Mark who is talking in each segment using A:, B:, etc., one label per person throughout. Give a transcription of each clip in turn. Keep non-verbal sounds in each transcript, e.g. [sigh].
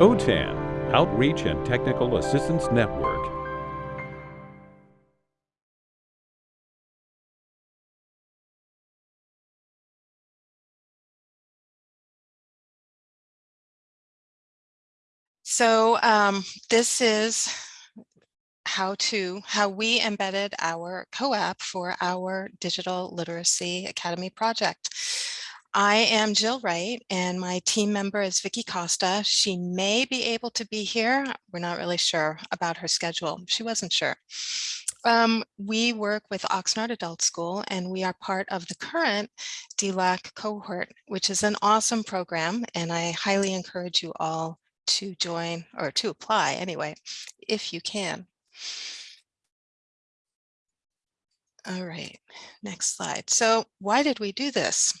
A: OTAN, Outreach and Technical Assistance Network.
B: So um, this is how to how we embedded our COAP for our Digital Literacy Academy project. I am Jill Wright and my team member is Vicky Costa. She may be able to be here. We're not really sure about her schedule. She wasn't sure. Um, we work with Oxnard Adult School and we are part of the current DLAC cohort, which is an awesome program and I highly encourage you all to join or to apply anyway, if you can. All right, next slide. So why did we do this?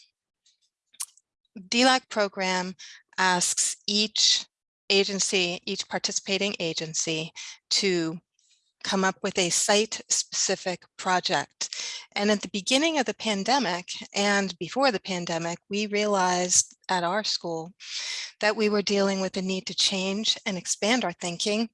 B: DLAC program asks each agency, each participating agency to come up with a site-specific project. And at the beginning of the pandemic and before the pandemic, we realized at our school that we were dealing with the need to change and expand our thinking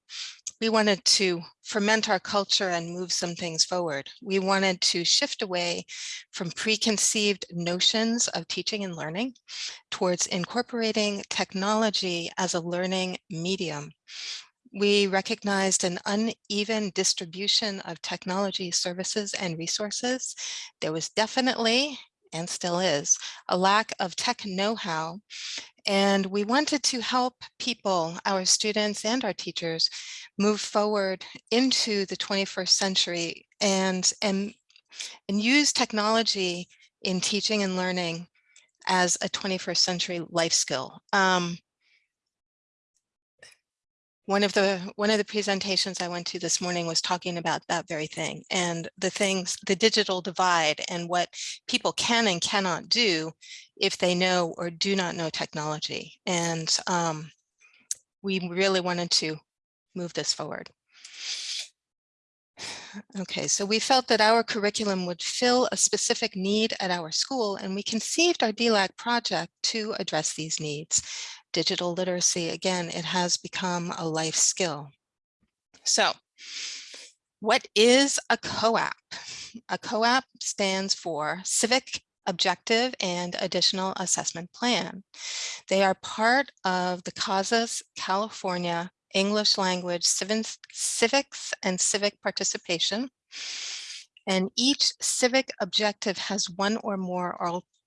B: we wanted to ferment our culture and move some things forward. We wanted to shift away from preconceived notions of teaching and learning towards incorporating technology as a learning medium. We recognized an uneven distribution of technology services and resources. There was definitely and still is, a lack of tech know-how. And we wanted to help people, our students and our teachers, move forward into the 21st century and, and, and use technology in teaching and learning as a 21st century life skill. Um, one of the one of the presentations I went to this morning was talking about that very thing and the things, the digital divide and what people can and cannot do if they know or do not know technology. And um, we really wanted to move this forward. Okay, so we felt that our curriculum would fill a specific need at our school and we conceived our DLAC project to address these needs digital literacy, again, it has become a life skill. So what is a COAP? A COAP stands for Civic Objective and Additional Assessment Plan. They are part of the CASAS California English Language Civics and Civic Participation. And each civic objective has one or more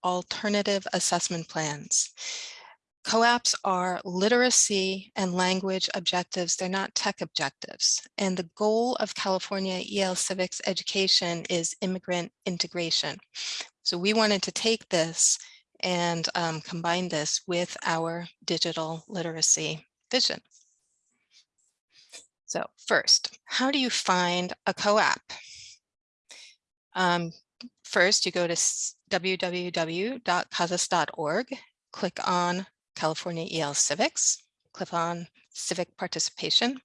B: alternative assessment plans. COAPs are literacy and language objectives. They're not tech objectives. And the goal of California EL Civics education is immigrant integration. So we wanted to take this and um, combine this with our digital literacy vision. So first, how do you find a COAP? Um, first, you go to www.casas.org, click on California EL Civics, click on Civic Participation,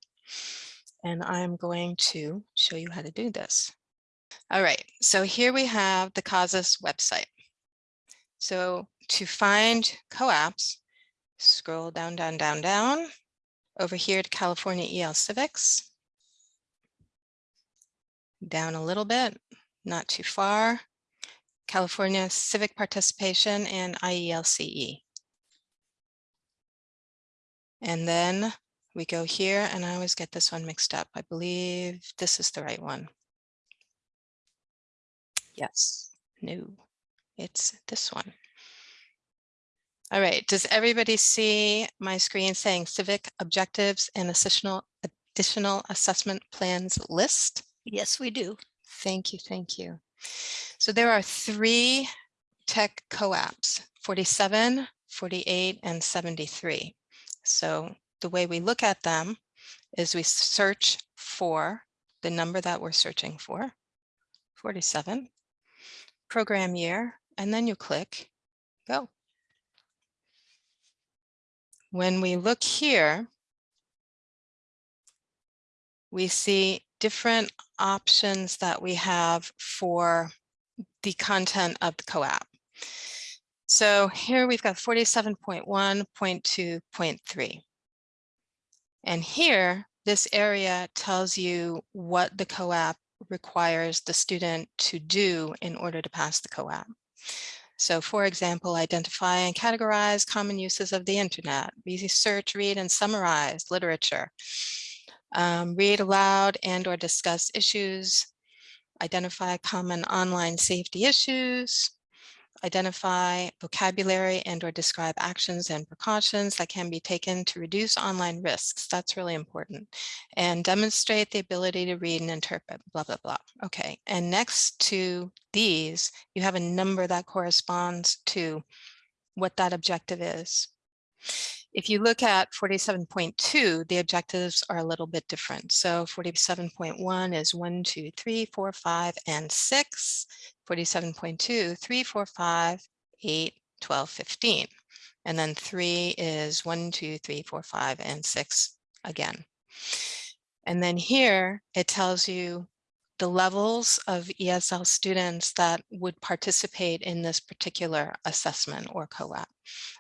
B: and I'm going to show you how to do this. All right, so here we have the CASAS website. So to find COAPs, scroll down, down, down, down, over here to California EL Civics, down a little bit, not too far, California Civic Participation and IELCE. And then we go here and I always get this one mixed up. I believe this is the right one. Yes, no, it's this one. All right, does everybody see my screen saying civic objectives and additional, additional assessment plans list?
C: Yes, we do.
B: Thank you, thank you. So there are three tech COAPs, 47, 48, and 73. So the way we look at them is we search for the number that we're searching for, 47, program year, and then you click go. When we look here, we see different options that we have for the content of the COAP. So here we've got 47.1.2.3. And here, this area tells you what the COAP requires the student to do in order to pass the COAP. So for example, identify and categorize common uses of the internet, research, read and summarize literature, um, read aloud and or discuss issues, identify common online safety issues, identify vocabulary and or describe actions and precautions that can be taken to reduce online risks. That's really important. And demonstrate the ability to read and interpret, blah, blah, blah. Okay, and next to these, you have a number that corresponds to what that objective is. If you look at 47.2, the objectives are a little bit different. So 47.1 is 1, 2, 3, 4, 5, and 6. 47.2, 3, 4, 5, 8, 12, 15. And then 3 is 1, 2, 3, 4, 5, and 6 again. And then here it tells you the levels of ESL students that would participate in this particular assessment or COAP.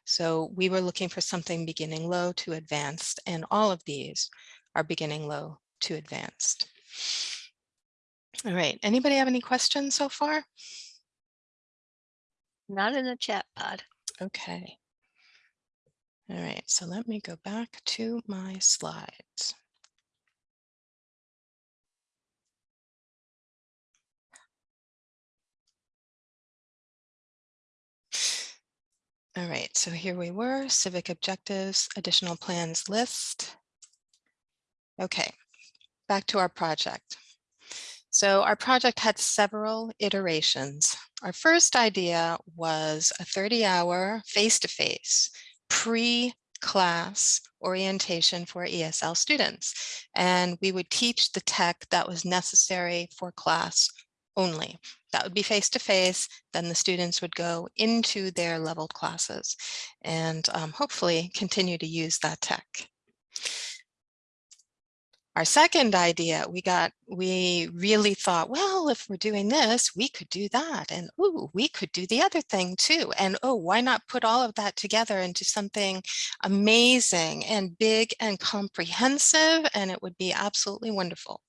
B: So we were looking for something beginning low to advanced, and all of these are beginning low to advanced. All right, anybody have any questions so far?
C: Not in the chat pod.
B: Okay. All right, so let me go back to my slides. All right, so here we were, civic objectives, additional plans list. Okay, back to our project. So our project had several iterations. Our first idea was a 30-hour face-to-face pre-class orientation for ESL students. And we would teach the tech that was necessary for class only. That would be face-to-face, -face, then the students would go into their leveled classes and um, hopefully continue to use that tech. Our second idea, we got, we really thought, well, if we're doing this, we could do that. And oh, we could do the other thing too. And oh, why not put all of that together into something amazing and big and comprehensive? And it would be absolutely wonderful.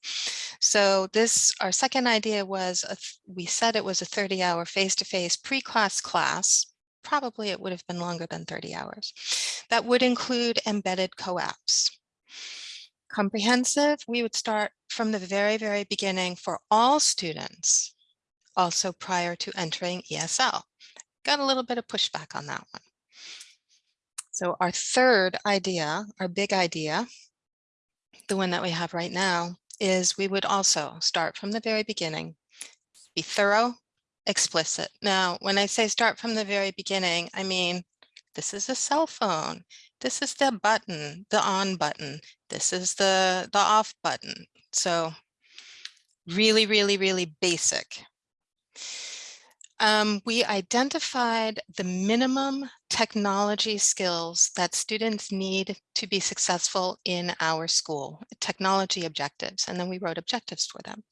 B: So this, our second idea was, a, we said it was a 30 hour face-to-face pre-class class probably it would have been longer than 30 hours. That would include embedded COAPs comprehensive, we would start from the very, very beginning for all students, also prior to entering ESL. Got a little bit of pushback on that one. So our third idea, our big idea, the one that we have right now, is we would also start from the very beginning, be thorough, explicit. Now, when I say start from the very beginning, I mean, this is a cell phone. This is the button, the on button. This is the, the off button. So really, really, really basic. Um, we identified the minimum technology skills that students need to be successful in our school, technology objectives, and then we wrote objectives for them.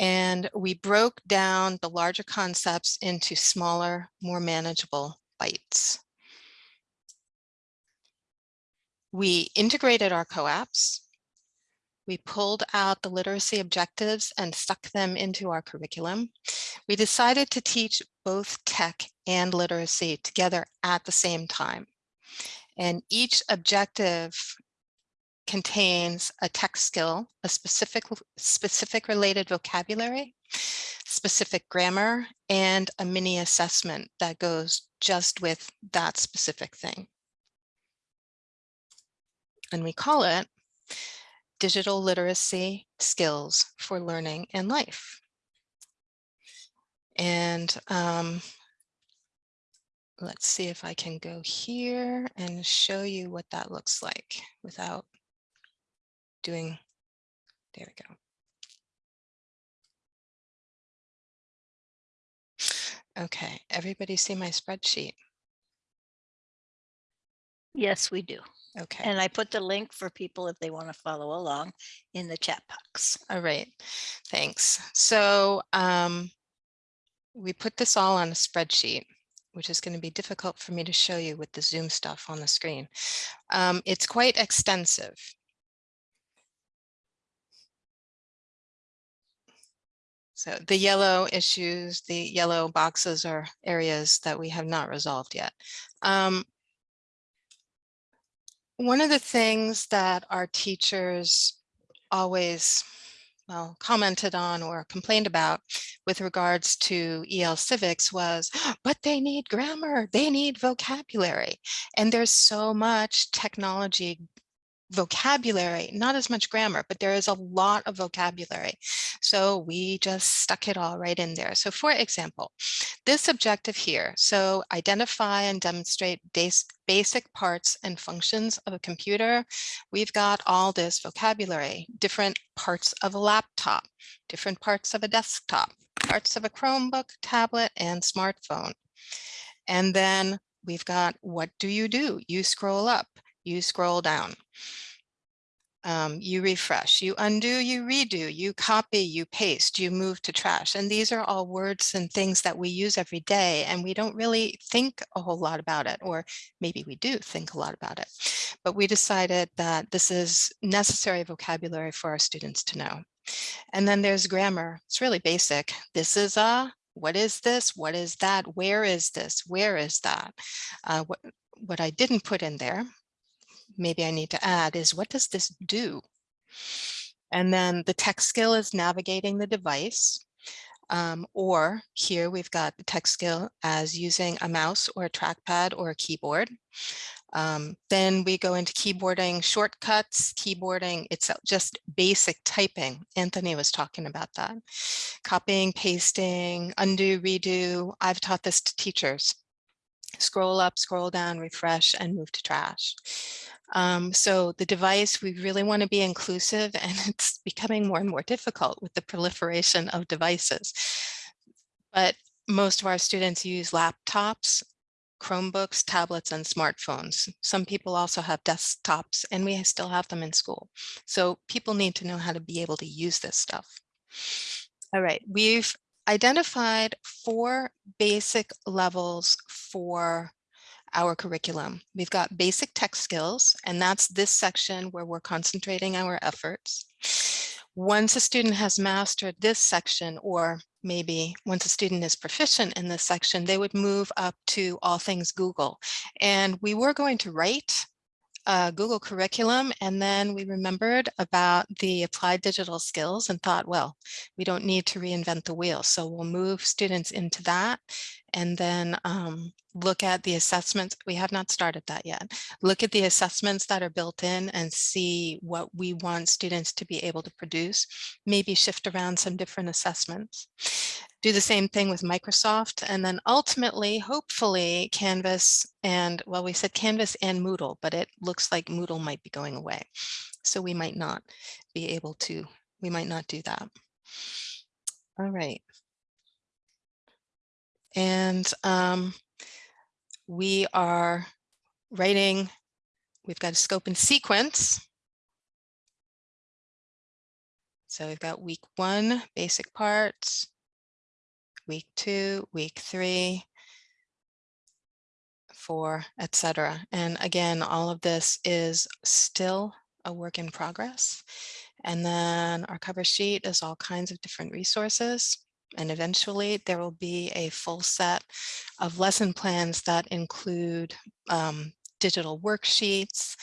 B: And we broke down the larger concepts into smaller, more manageable bites. We integrated our COAPs. We pulled out the literacy objectives and stuck them into our curriculum. We decided to teach both tech and literacy together at the same time. And each objective contains a tech skill, a specific, specific related vocabulary, specific grammar, and a mini assessment that goes just with that specific thing and we call it Digital Literacy Skills for Learning and Life. And um, let's see if I can go here and show you what that looks like without doing, there we go. Okay, everybody see my spreadsheet?
C: Yes, we do.
B: Okay.
C: And I put the link for people if they want to follow along in the chat box.
B: All right, thanks. So um, we put this all on a spreadsheet which is going to be difficult for me to show you with the Zoom stuff on the screen. Um, it's quite extensive. So the yellow issues, the yellow boxes are areas that we have not resolved yet. Um, one of the things that our teachers always well, commented on or complained about with regards to EL civics was, [gasps] but they need grammar, they need vocabulary. And there's so much technology vocabulary, not as much grammar, but there is a lot of vocabulary. So we just stuck it all right in there. So for example, this objective here, so identify and demonstrate basic parts and functions of a computer. We've got all this vocabulary, different parts of a laptop, different parts of a desktop, parts of a Chromebook, tablet, and smartphone. And then we've got what do you do? You scroll up, you scroll down um, you refresh, you undo, you redo, you copy, you paste, you move to trash. And these are all words and things that we use every day and we don't really think a whole lot about it, or maybe we do think a lot about it. But we decided that this is necessary vocabulary for our students to know. And then there's grammar. It's really basic. This is a, what is this? What is that? Where is this? Where is that? Uh, what, what I didn't put in there maybe I need to add is what does this do? And then the tech skill is navigating the device. Um, or here we've got the tech skill as using a mouse or a trackpad or a keyboard. Um, then we go into keyboarding shortcuts, keyboarding, it's just basic typing. Anthony was talking about that. Copying, pasting, undo, redo. I've taught this to teachers. Scroll up, scroll down, refresh, and move to trash. Um, so the device, we really want to be inclusive [laughs] and it's becoming more and more difficult with the proliferation of devices. But most of our students use laptops, Chromebooks, tablets, and smartphones. Some people also have desktops and we still have them in school. So people need to know how to be able to use this stuff. All right, we've identified four basic levels for our curriculum. We've got basic tech skills, and that's this section where we're concentrating our efforts. Once a student has mastered this section, or maybe once a student is proficient in this section, they would move up to all things Google. And we were going to write uh, Google curriculum and then we remembered about the applied digital skills and thought, well, we don't need to reinvent the wheel. So we'll move students into that and then um, look at the assessments. We have not started that yet. Look at the assessments that are built in and see what we want students to be able to produce. Maybe shift around some different assessments do the same thing with Microsoft. And then ultimately, hopefully Canvas and, well, we said Canvas and Moodle, but it looks like Moodle might be going away. So we might not be able to, we might not do that. All right. And um, we are writing, we've got a scope and sequence. So we've got week one, basic parts, week two, week three, four, etc. And again, all of this is still a work in progress. And then our cover sheet is all kinds of different resources. And eventually there will be a full set of lesson plans that include um, digital worksheets,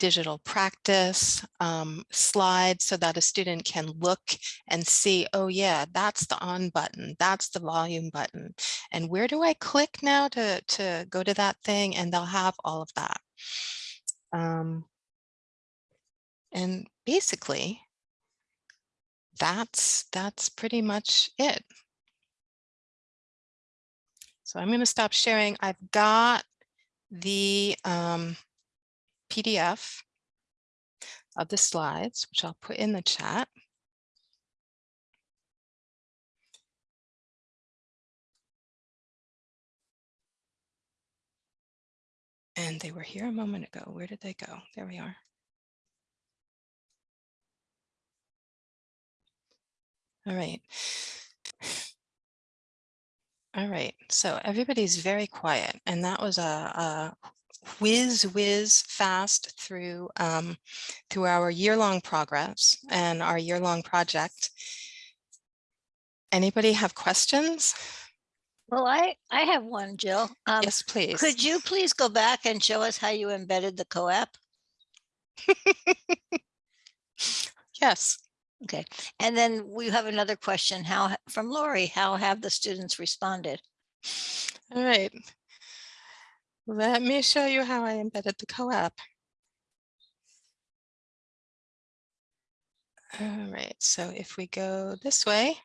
B: digital practice um, slides so that a student can look and see, oh yeah, that's the on button, that's the volume button. And where do I click now to, to go to that thing? And they'll have all of that. Um, and basically, that's, that's pretty much it. So I'm going to stop sharing. I've got the um, PDF of the slides, which I'll put in the chat. And they were here a moment ago. Where did they go? There we are. All right. All right, so everybody's very quiet, and that was a, a whiz whiz fast through um, through our year-long progress and our year-long project. Anybody have questions?
C: Well, I, I have one, Jill. Um,
B: Yes, please.
C: Could you please go back and show us how you embedded the COAP? [laughs]
B: Yes.
C: Okay, and then we have another question, how, from Lori, how have the students responded?
B: All right. Let me show you how I embedded the COAP. All right, so if we go this way.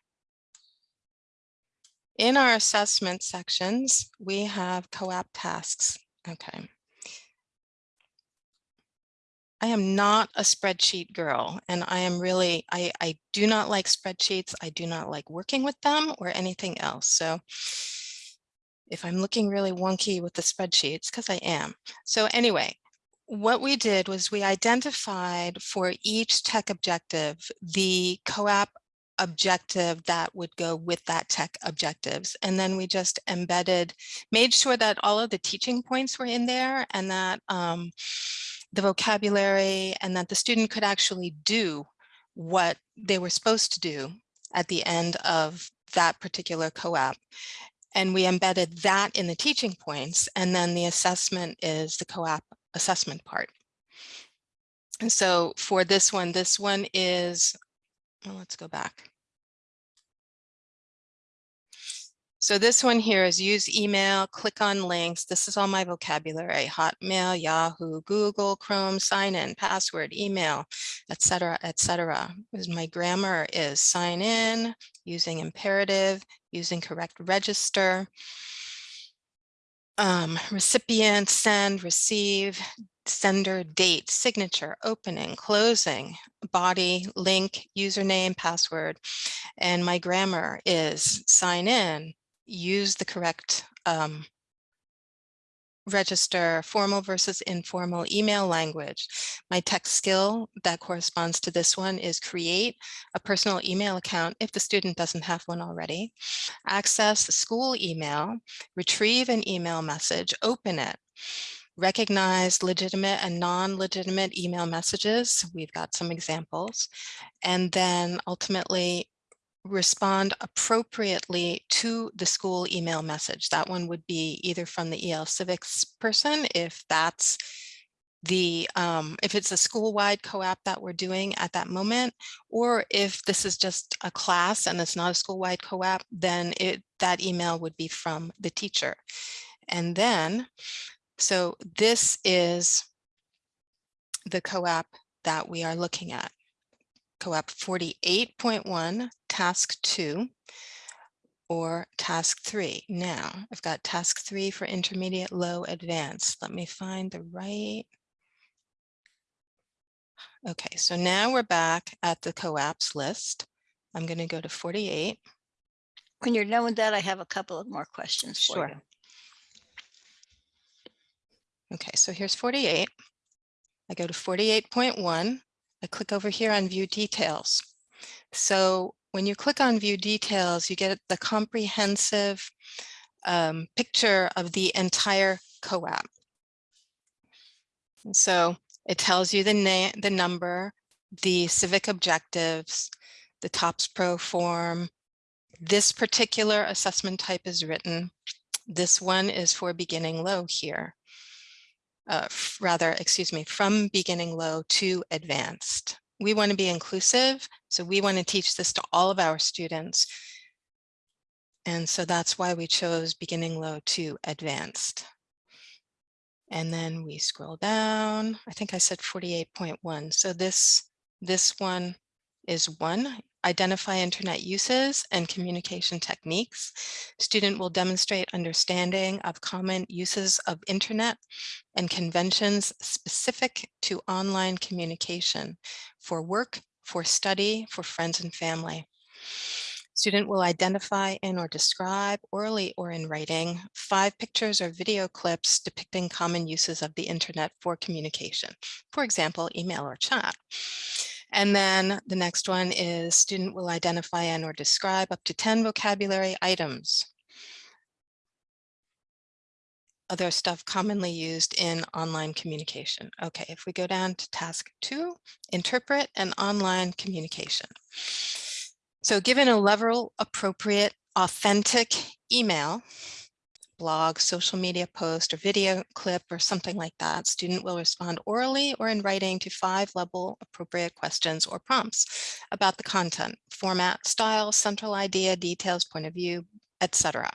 B: In our assessment sections, we have COAP tasks. Okay. I am not a spreadsheet girl and I am really, I, I do not like spreadsheets. I do not like working with them or anything else. So if I'm looking really wonky with the spreadsheets, because I am. So anyway, what we did was we identified for each tech objective, the COAP objective that would go with that tech objectives. And then we just embedded, made sure that all of the teaching points were in there and that um, the vocabulary and that the student could actually do what they were supposed to do at the end of that particular COAP. And we embedded that in the teaching points. And then the assessment is the COAP assessment part. And so for this one, this one is, well, let's go back. So this one here is use email, click on links. This is all my vocabulary, Hotmail, Yahoo, Google, Chrome, sign in, password, email, etc., etc. My grammar is sign in, using imperative, using correct register, um, recipient, send, receive, sender, date, signature, opening, closing, body, link, username, password. And my grammar is sign in, use the correct um, register formal versus informal email language. My tech skill that corresponds to this one is create a personal email account if the student doesn't have one already, access the school email, retrieve an email message, open it, recognize legitimate and non-legitimate email messages. We've got some examples. And then ultimately respond appropriately to the school email message. That one would be either from the EL Civics person, if that's the um, if it's a school-wide COAP that we're doing at that moment, or if this is just a class and it's not a school-wide COAP, then it that email would be from the teacher. And then, so this is the COAP that we are looking at. COAP 48.1, task two, or task three. Now, I've got task three for intermediate, low, advanced. Let me find the right. Okay, so now we're back at the COAPs list. I'm going to go to 48.
C: When you're done with that, I have a couple of more questions for
B: Sure.
C: you.
B: Okay, so here's 48. I go to 48.1. I click over here on view details. So when you click on view details, you get the comprehensive um, picture of the entire COAP. So it tells you the name, the number, the civic objectives, the TOPS Pro form. This particular assessment type is written. This one is for beginning low here. Uh, rather, excuse me, from beginning low to advanced. We want to be inclusive, so we want to teach this to all of our students. And so that's why we chose beginning low to advanced. And then we scroll down. I think I said 48.1. So this, this one is one, identify internet uses and communication techniques. Student will demonstrate understanding of common uses of internet and conventions specific to online communication for work, for study, for friends and family. Student will identify and or describe orally or in writing five pictures or video clips depicting common uses of the internet for communication, for example, email or chat. And then the next one is student will identify and or describe up to 10 vocabulary items. Other stuff commonly used in online communication. Okay, if we go down to task two, interpret an online communication. So given a level appropriate authentic email, blog, social media post, or video clip, or something like that, student will respond orally or in writing to five level appropriate questions or prompts about the content, format, style, central idea, details, point of view, etc.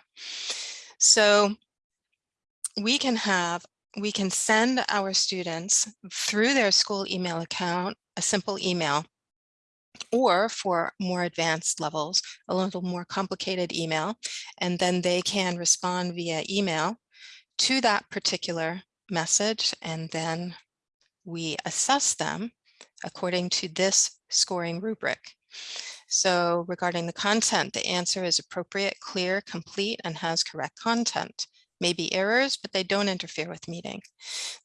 B: So we can have, we can send our students through their school email account, a simple email or for more advanced levels, a little more complicated email, and then they can respond via email to that particular message, and then we assess them according to this scoring rubric. So regarding the content, the answer is appropriate, clear, complete, and has correct content may be errors, but they don't interfere with meeting.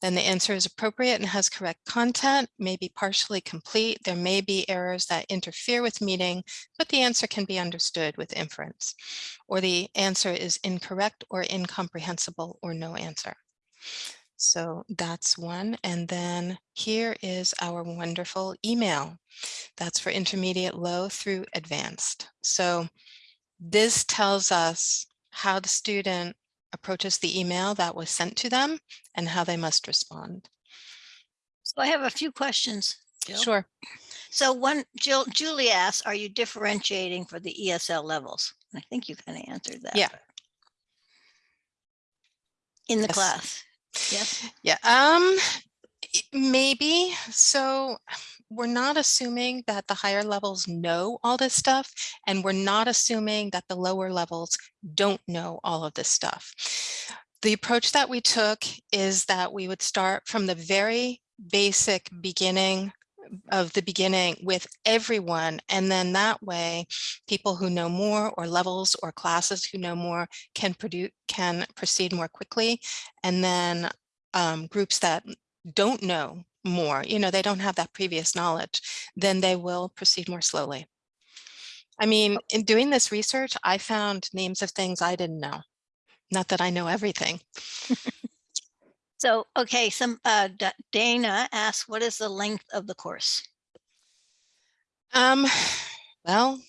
B: Then the answer is appropriate and has correct content, may be partially complete. There may be errors that interfere with meeting, but the answer can be understood with inference. Or the answer is incorrect or incomprehensible or no answer. So that's one. And then here is our wonderful email. That's for intermediate low through advanced. So this tells us how the student approaches the email that was sent to them and how they must respond.
C: So I have a few questions. Jill.
B: Sure.
C: So one, Jill, Julie asks, are you differentiating for the ESL levels? I think you kind of answered that.
B: Yeah.
C: In the
B: Yes.
C: class. Yes.
B: Yeah, um, maybe. So we're not assuming that the higher levels know all this stuff, and we're not assuming that the lower levels don't know all of this stuff. The approach that we took is that we would start from the very basic beginning of the beginning with everyone. And then that way, people who know more or levels or classes who know more can produce, can proceed more quickly. And then um, groups that don't know more, you know, they don't have that previous knowledge, then they will proceed more slowly. I mean, in doing this research, I found names of things I didn't know. Not that I know everything.
C: So, okay, some, uh, Da- Dana asks, what is the length of the course?
B: Um, [sighs] well,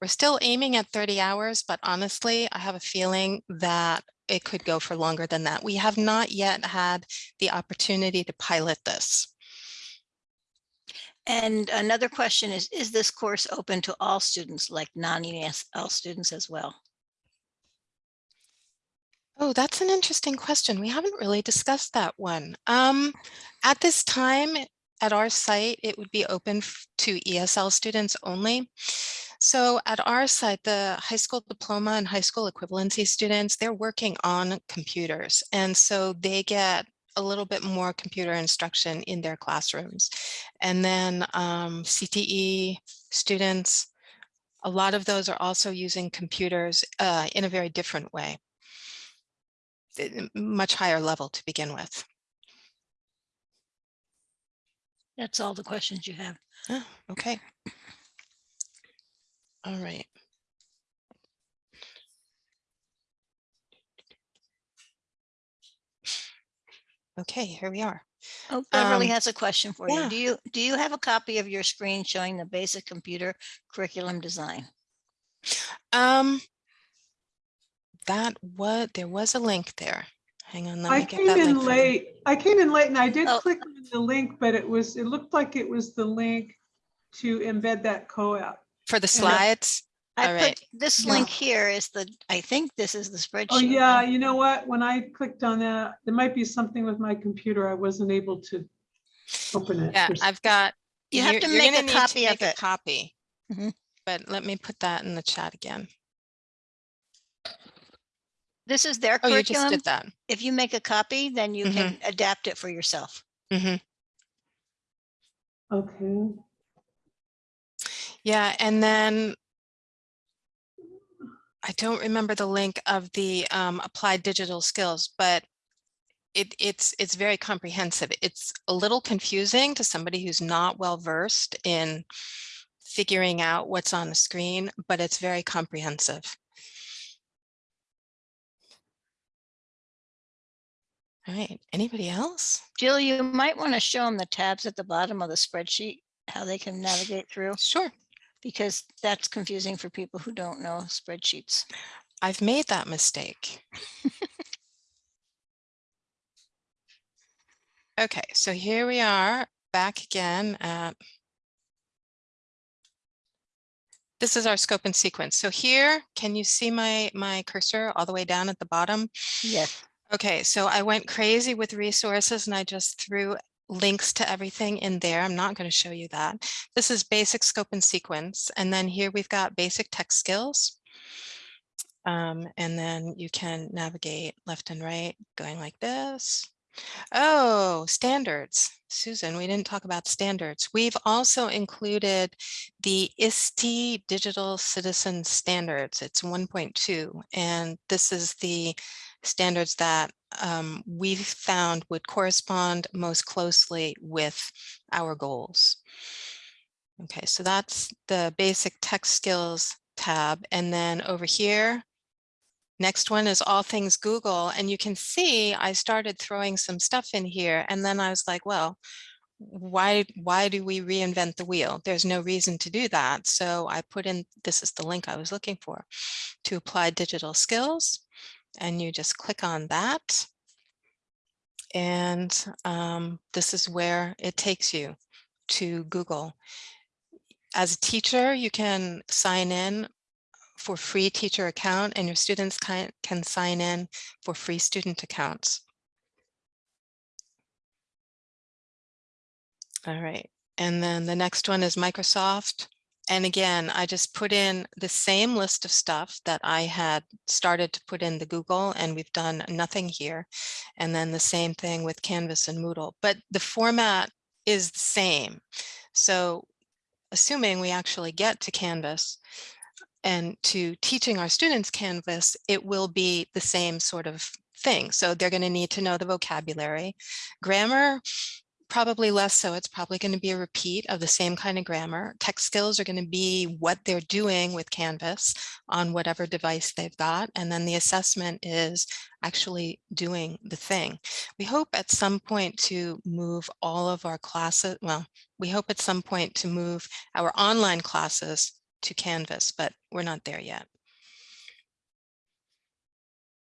B: we're still aiming at 30 hours, but honestly, I have a feeling that it could go for longer than that. We have not yet had the opportunity to pilot this.
C: And another question is, is this course open to all students, like non-ESL students as well?
B: Oh, that's an interesting question. We haven't really discussed that one. Um, at this time, at our site, it would be open to ESL students only. So at our site, the high school diploma and high school equivalency students, they're working on computers. And so they get a little bit more computer instruction in their classrooms. And then um, CTE students, a lot of those are also using computers uh, in a very different way much higher level to begin with.
C: That's all the questions you have.
B: Oh, okay. All right. Okay, here we are.
C: Oh, Beverly
B: Um,
C: has a question for you. Do you, do you have a copy of your screen showing the basic computer curriculum design?
B: Um, that what there was a link there. Hang on, let
D: I
B: me get
D: came
B: that link.
D: in
B: for
D: late. I came in late and I did
C: Oh.
D: click on the link, but it was, it looked like it was the link to embed that COAP.
B: For the
D: Yeah.
B: slides?
C: I
B: All
C: put,
B: right.
C: this
D: Yeah.
C: link here is the, I think this is the spreadsheet.
D: Oh, yeah, you know what? When I clicked on that, there might be something with my computer. I wasn't able to open it.
B: Yeah,
D: for s-
B: I've got.
C: You have to make a copy of
B: make
C: it.
B: Copy.
C: Mhm.
B: But let me put that in the chat again.
C: This is their
B: Oh, you just did that.
C: If you make a copy, then you
B: Mhm.
C: can adapt it for yourself.
B: hmm
D: Okay.
B: Yeah, and then I don't remember the link of the um, applied digital skills, but it, it's it's very comprehensive. It's a little confusing to somebody who's not well versed in figuring out what's on the screen, but it's very comprehensive. All right, anybody else?
C: Jill, you might want to show them the tabs at the bottom of the spreadsheet, how they can navigate through,
B: Sure.
C: Because that's confusing for people who don't know spreadsheets.
B: I've made that mistake. [laughs] Okay, so here we are back again at this is our scope and sequence. So here, can you see my my cursor all the way down at the bottom?
C: Yes.
B: Okay, so I went crazy with resources and I just threw links to everything in there. I'm not going to show you that. This is basic scope and sequence. And then here we've got basic tech skills. Um, and then you can navigate left and right going like this. Oh, standards. Susan, we didn't talk about standards. We've also included the ISTE Digital Citizen Standards. It's 1.2, and this is the standards that um, we found would correspond most closely with our goals. Okay, so that's the basic tech skills tab. And then over here, next one is all things Google. And you can see I started throwing some stuff in here. And then I was like, well, why why do we reinvent the wheel? There's no reason to do that. So I put in, this is the link I was looking for, to apply digital skills and you just click on that. And um, this is where it takes you to Google. As a teacher, you can sign in for free teacher account and your students can, can sign in for free student accounts. All right, and then the next one is Microsoft. And again, I just put in the same list of stuff that I had started to put in the Google and we've done nothing here. And then the same thing with Canvas and Moodle, but the format is the same. So assuming we actually get to Canvas and to teaching our students Canvas, it will be the same sort of thing. So they're going to need to know the vocabulary. Grammar, probably less so. It's probably going to be a repeat of the same kind of grammar. Tech skills are going to be what they're doing with Canvas on whatever device they've got. And then the assessment is actually doing the thing. We hope at some point to move all of our classes. Well, we hope at some point to move our online classes to Canvas, but we're not there yet.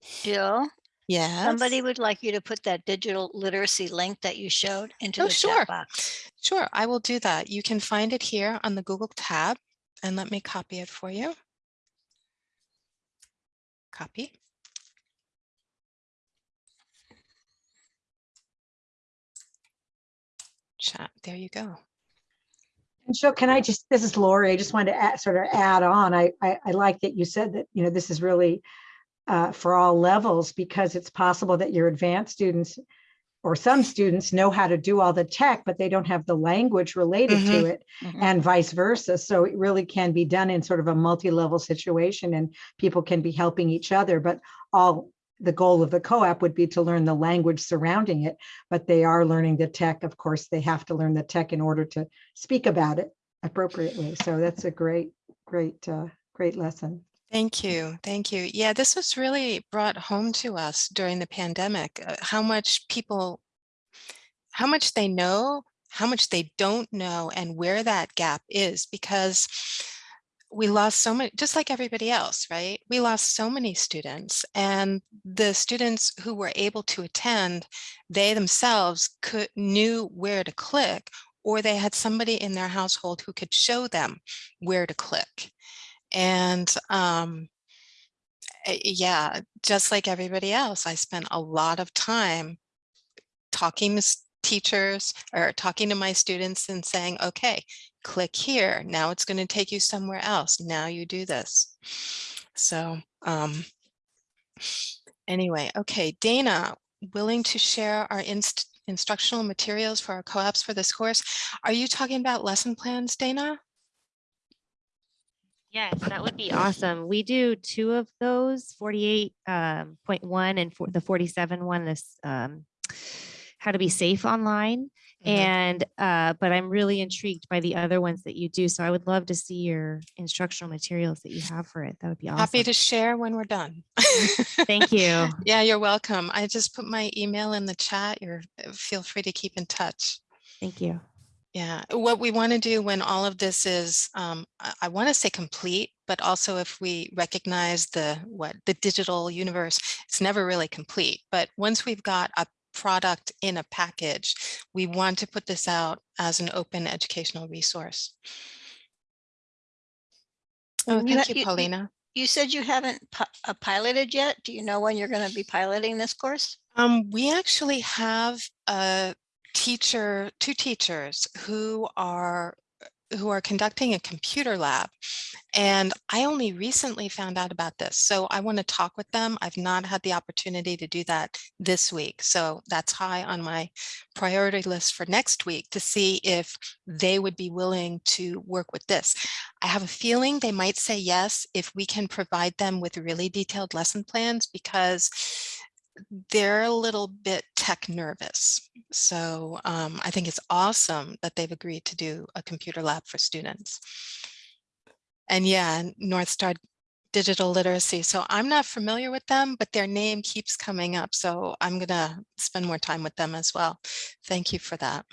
C: Jill,
B: Yes.
C: somebody would like you to put that digital literacy link that you showed into
B: Oh,
C: the
B: sure.
C: chat box.
B: Sure, I will do that. You can find it here on the Google tab and let me copy it for you. Copy. Chat, there you go.
E: And so can I just, this is Lori, I just wanted to add, sort of add on, I, I, I like that you said that, you know, this is really uh, for all levels, because it's possible that your advanced students or some students know how to do all the tech, but they don't have the language related to it
C: Mhm.
E: and vice versa. So it really can be done in sort of a multi-level situation and people can be helping each other, but all the goal of the COAP would be to learn the language surrounding it, but they are learning the tech. Of course, they have to learn the tech in order to speak about it appropriately. So that's a great, great, uh, great lesson.
B: Thank you. Thank you. Yeah, this was really brought home to us during the pandemic, uh, how much people, how much they know, how much they don't know, and where that gap is because we lost so many, just like everybody else, right? We lost so many students and the students who were able to attend, they themselves could knew where to click or they had somebody in their household who could show them where to click. And um, eh, yeah, just like everybody else, I spent a lot of time talking to teachers or talking to my students and saying, okay, click here. Now it's going to take you somewhere else. Now you do this. So um, anyway, okay, Dana, willing to share our inst instructional materials for our COAPs for this course. Are you talking about lesson plans, Dana?
F: Yes, that would be awesome. We do two of those, 48.1 um, point and for the forty-seven one, this um, how to be safe online.
B: Mhm.
F: And, uh, but I'm really intrigued by the other ones that you do. So I would love to see your instructional materials that you have for it. That would be awesome.
B: Happy to share when we're done. [laughs]
F: Thank you. [laughs]
B: Yeah, you're welcome. I just put my email in the chat. You're, feel free to keep in touch.
F: Thank you.
B: Yeah, what we want to do when all of this is, um, I, I want to say complete, but also if we recognize the, what, the digital universe, it's never really complete. But once we've got a product in a package, we want to put this out as an open educational resource. Oh, thank you,
C: you- you-
B: Paulina.
C: You said you haven't uh, piloted yet. Do you know when you're going to be piloting this course?
B: Um, we actually have a teacher, two teachers who are who are conducting a computer lab. And I only recently found out about this. So I want to talk with them. I've not had the opportunity to do that this week. So that's high on my priority list for next week to see if they would be willing to work with this. I have a feeling they might say yes if we can provide them with really detailed lesson plans because they're a little bit tech nervous. So um, I think it's awesome that they've agreed to do a computer lab for students. And yeah, Northstar Digital Literacy. So I'm not familiar with them, but their name keeps coming up. So I'm going to spend more time with them as well. Thank you for that.